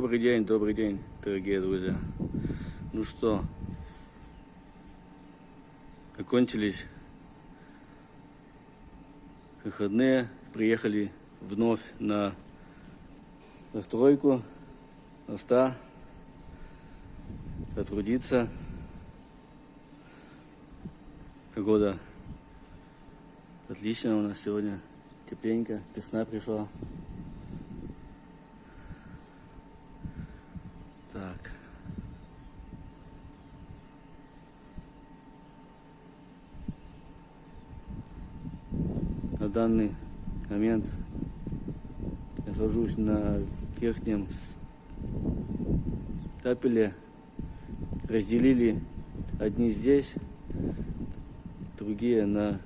Добрый день, добрый день, дорогие друзья. Ну что, окончились выходные, приехали вновь на застройку моста, потрудиться. Погода отличная у нас сегодня, тепленько, весна пришла. На данный момент нахожусь на верхнем тапеле. Разделили одни здесь, другие на,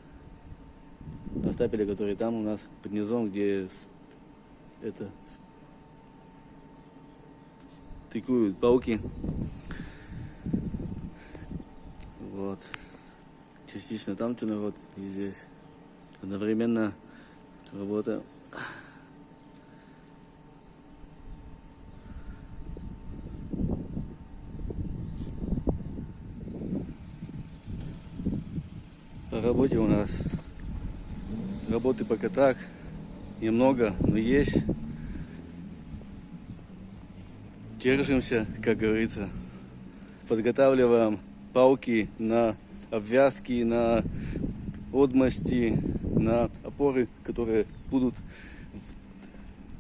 на стапеле, который там у нас под низом, где это тыкуют пауки. Вот. Частично там что народ и здесь. Одновременно работа. По работе у нас работы пока так немного, но есть держимся, как говорится. Подготавливаем палки на обвязки, на отмости, на опоры, которые будут,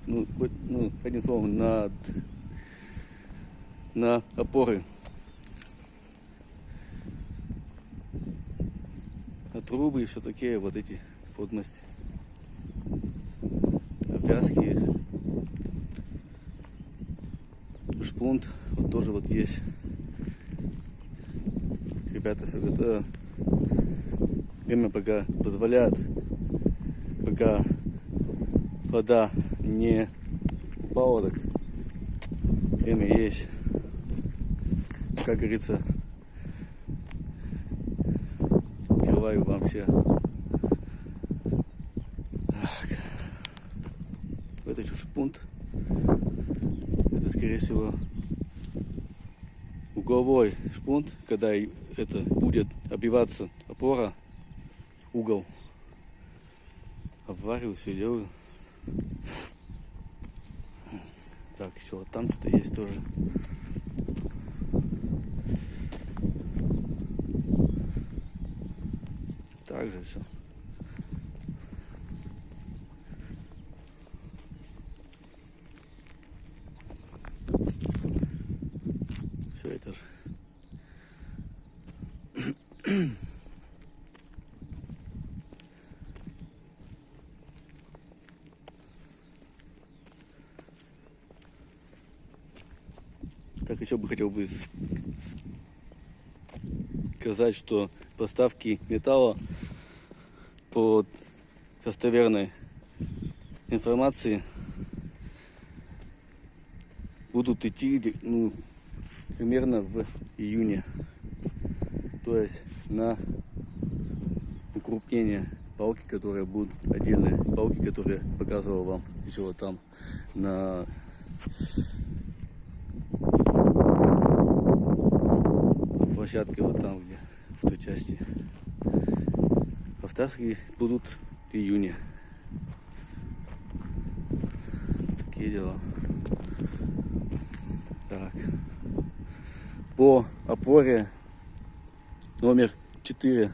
ну, ну одним словом, на, на опоры. На трубы и все такие вот эти подмости. Обвязки шпунт. Вот тоже вот есть. Ребята все готово. Время пока позволяет, пока вода не упала, так время есть. Как говорится, открываю вам все. Так. Это что шпунт скорее всего, угловой шпунт, когда это будет обиваться опора, угол. Обвариваю, все делаю. Так, еще вот там что-то есть тоже. Также все. все это же. Так, еще бы хотел бы сказать, что поставки металла по достоверной информации будут идти ну, примерно в июне. То есть на укрупнение палки, которые будут отдельные палки, которые показывал вам еще вот там на площадке вот там где в той части. Поставки будут в июне. Такие дела. Так. По опоре номер 4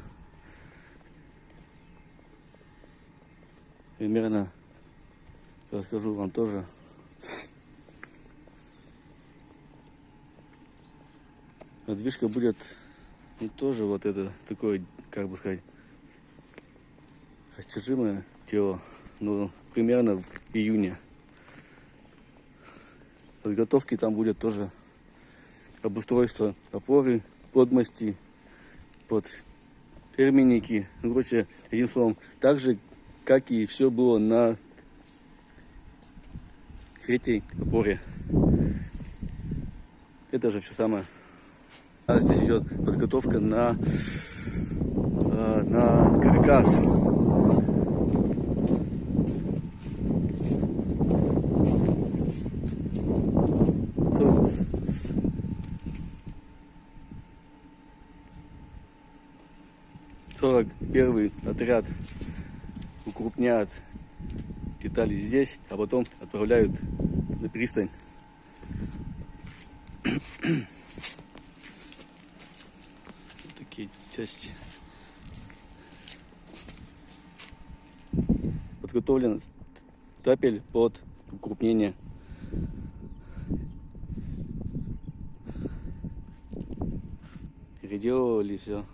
примерно расскажу вам тоже Движка будет ну, тоже вот это такое, как бы сказать, растяжимое тело, но примерно в июне. Подготовки там будет тоже обустройство опоры, подмости, под терминики. Ну, короче, одним словом, так же, как и все было на третьей опоре. Это же все самое нас здесь идет подготовка на, а, на каркас. Сорок первый отряд укрупняют детали здесь, а потом отправляют на пристань. Части. Подготовлен тапель под укрупнение. Переделывали все.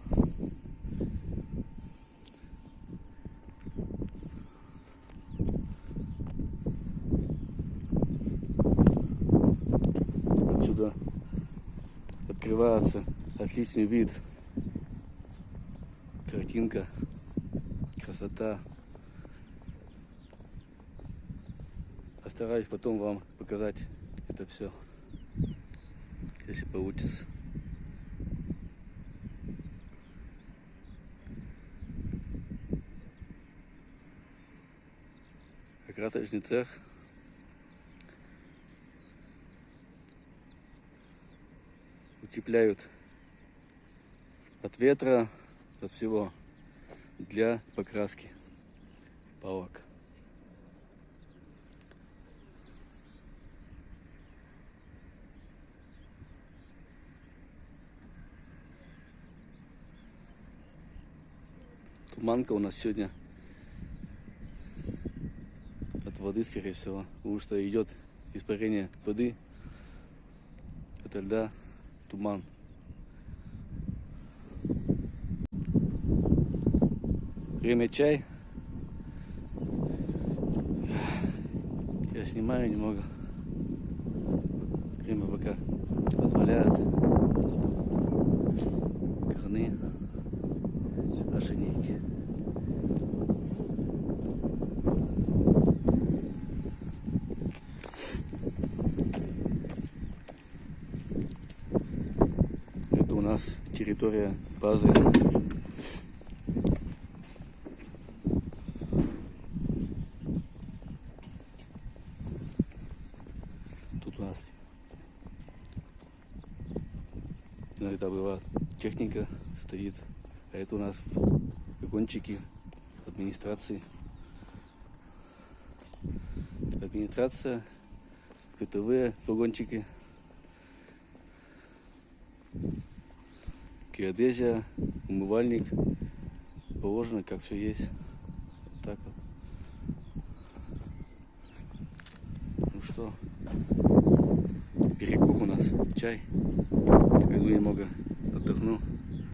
Отсюда открывается отличный вид. Картинка, красота. Постараюсь потом вам показать это все, если получится. Красочный цех. Утепляют от ветра, от всего для покраски палок. Туманка у нас сегодня от воды, скорее всего, потому что идет испарение воды, это льда, туман. Время чай. Я снимаю немного. Время пока позволяет. Краны, ошейники. Это у нас территория базы. Тут у нас иногда бывает техника стоит, а это у нас вагончики администрации. Администрация, ПТВ, вагончики. геодезия, умывальник, положено, как все есть. Вот так вот. Ну что, перекур у нас, чай. Пойду немного afternoon.